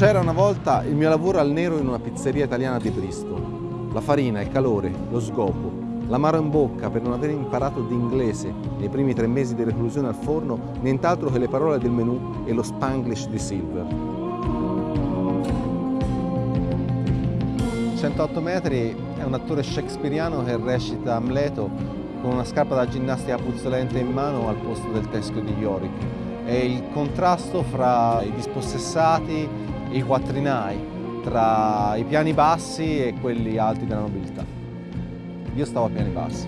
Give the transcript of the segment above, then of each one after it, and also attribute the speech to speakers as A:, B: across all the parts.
A: C'era una volta il mio lavoro al nero in una pizzeria italiana di Bristol. La farina, il calore, lo sgopo, l'amaro in bocca per non aver imparato d'inglese nei primi tre mesi di reclusione al forno, nient'altro che le parole del menù e lo spanglish di Silver. 108 metri è un attore shakespeariano che recita Amleto con una scarpa da ginnastica puzzolente in mano al posto del teschio di Yorick. È il contrasto fra i dispossessati i quattrinai, tra i piani bassi e quelli alti della nobiltà. Io stavo a piani bassi.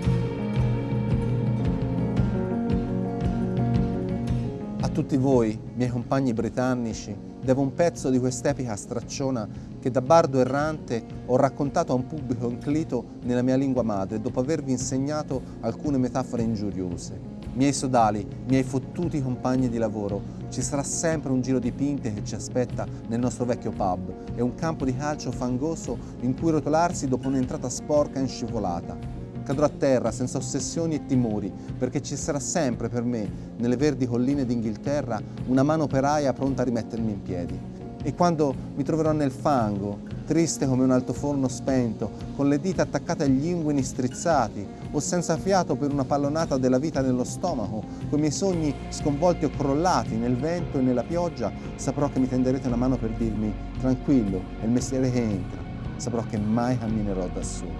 A: A tutti voi, miei compagni britannici, devo un pezzo di quest'epica stracciona che da bardo errante ho raccontato a un pubblico inclito nella mia lingua madre dopo avervi insegnato alcune metafore ingiuriose. Miei sodali, miei fottuti compagni di lavoro, ci sarà sempre un giro di pinte che ci aspetta nel nostro vecchio pub e un campo di calcio fangoso in cui rotolarsi dopo un'entrata sporca e scivolata. Cadrò a terra senza ossessioni e timori, perché ci sarà sempre per me, nelle verdi colline d'Inghilterra, una mano operaia pronta a rimettermi in piedi. E quando mi troverò nel fango, triste come un altoforno spento, con le dita attaccate agli inguini strizzati, o senza fiato per una pallonata della vita nello stomaco, con i miei sogni sconvolti o crollati nel vento e nella pioggia, saprò che mi tenderete una mano per dirmi tranquillo, è il mestiere che entra, saprò che mai camminerò da solo.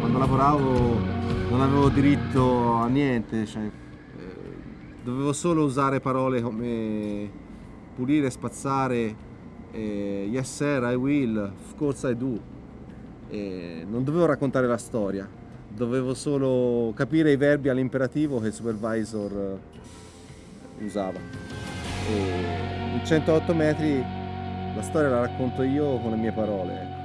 A: Quando lavoravo non avevo diritto a niente, cioè, eh, dovevo solo usare parole come pulire, spazzare, eh, yes sir, I will, of course I do. Eh, non dovevo raccontare la storia, dovevo solo capire i verbi all'imperativo che il supervisor eh, usava. E in 108 metri la storia la racconto io con le mie parole. Ecco.